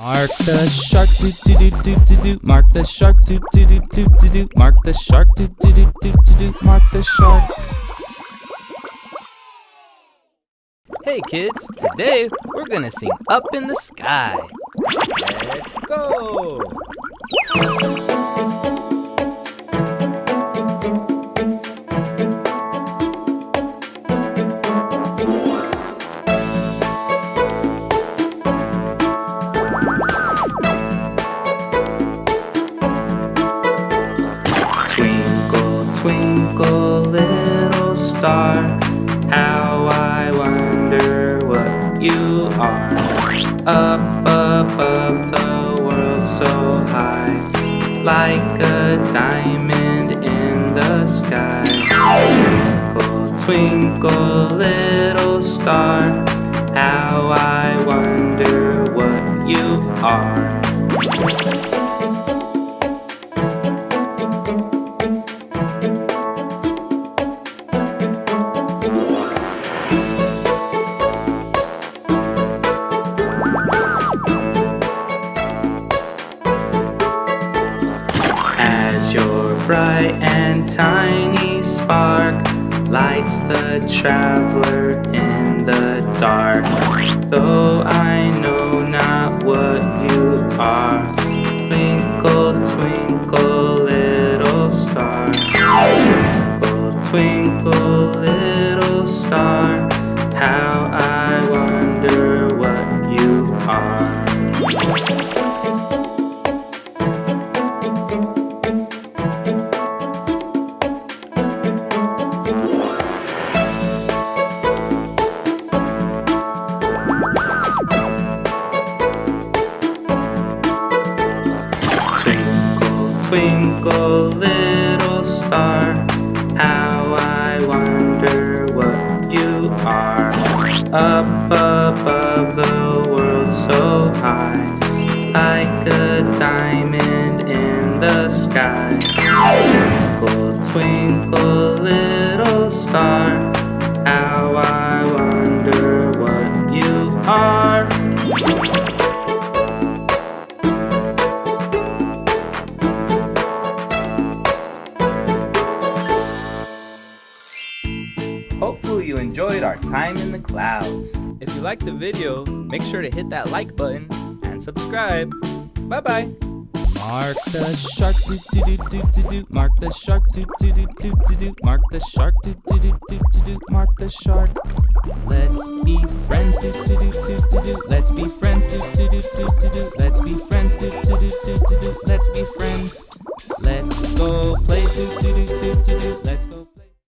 Mark the shark, do do do do do do. Mark the shark, do do do do do do. Mark the shark, do do do do do do. Mark the shark. Hey kids, today we're gonna sing Up in the Sky. Let's go! Are. Up above the world so high, like a diamond in the sky. Twinkle, twinkle, little star, how I wonder what you are. Bright and tiny spark lights the traveler in the dark. Though I know not what you are, twinkle, twinkle, little star. Twinkle, twinkle, little star, how I wonder what you are. Twinkle, little star, how I wonder what you are. Up above the world so high, like a diamond in the sky. Twinkle, twinkle, little star, how I wonder Hopefully you enjoyed our time in the clouds. If you liked the video, make sure to hit that like button and subscribe. Bye bye. Mark the shark, do do do do do do. Mark the shark, do do do do do do. Mark the shark, do do do do do do. Mark the shark. Let's be friends, do do do do do do. Let's be friends, do do do do do do. Let's be friends, do do do do do do. Let's be friends. Let's go play, do do do do do do. Let's go.